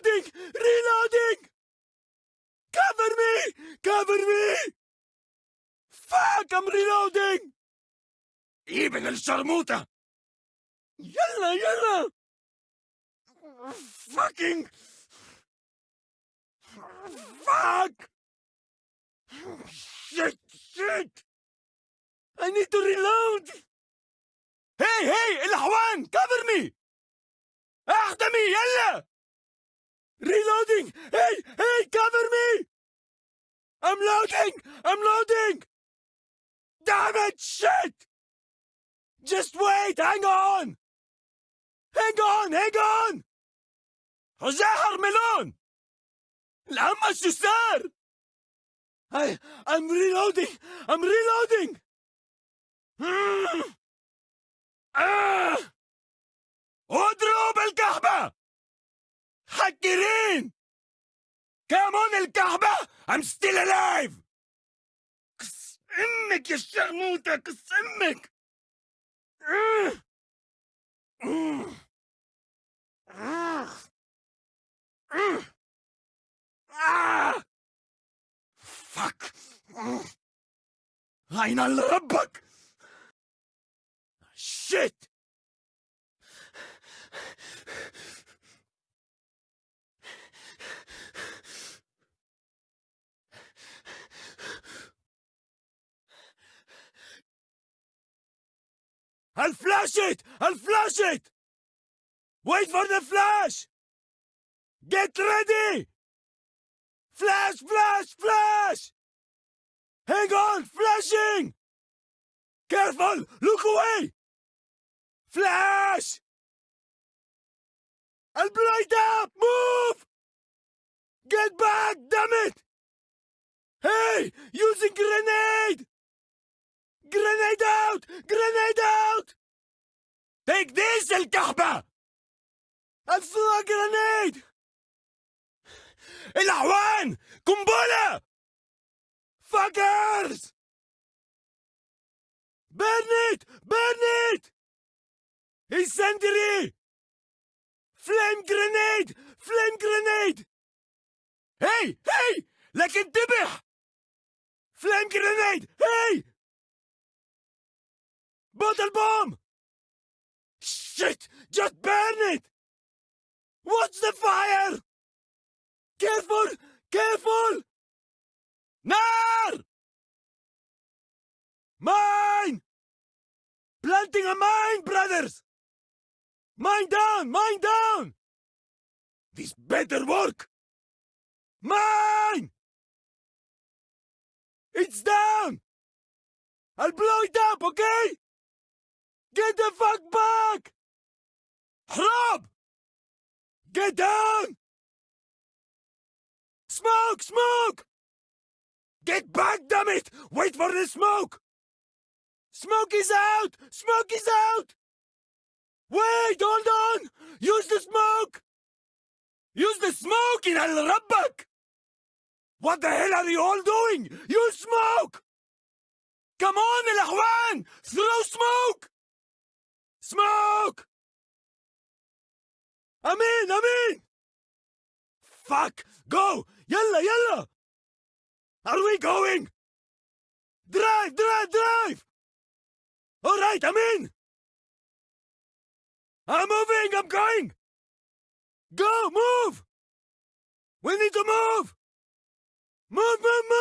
reloading! Reloading! Cover me! Cover me! Fuck! I'm reloading! ابن الشرموطة يلا يلا fucking fuck shit shit I need to reload hey hey الأحوان cover me احتمي يلا reloading hey hey cover me I'm loading I'm loading damn it shit just wait hang on hang on hang on حزاحر ملون الأمة شو صار I, I'm reloading I'm reloading حكرين كامون الكهبة I'm still alive كس امك يا شرموطة كس امك آه. آه. آه. آه. آه. فك عين ربك شيت I'll flash it! I'll flash it! Wait for the flash! Get ready! Flash, flash, flash! Hang on, flashing! Careful, look away! Flash! I'll it up! Move! Get back, damn it! Hey, using grenade! Grenade out! Grenade out! Take this, الكهبة! I'll throw a grenade! الأعوان! قنبلة! Fuckers! Burn it! Burn it! Incendiary! Flame grenade! Flame grenade! Hey! Hey! لك انتبه! Flame grenade! Hey! Bottle bomb! Shit! Just burn it! Watch the fire! Careful! Careful! Nar! Mine! Planting a mine, brothers! Mine down! Mine down! This better work! Mine! It's down! I'll blow it up, okay? Get the fuck back! Rob! Get down! Smoke! Smoke! Get back, damn it! Wait for the smoke! Smoke is out! Smoke is out! Wait, hold on! Use the smoke! Use the smoke in Al Rabbak! What the hell are you all doing? Use smoke! Come on, El Ahwan! Throw smoke! Smoke! I'm in, I'm in! Fuck! Go! Yalla, yalla! Are we going? Drive, drive, drive! All right, I'm in! I'm moving, I'm going! Go, move! We need to move! Move, move, move!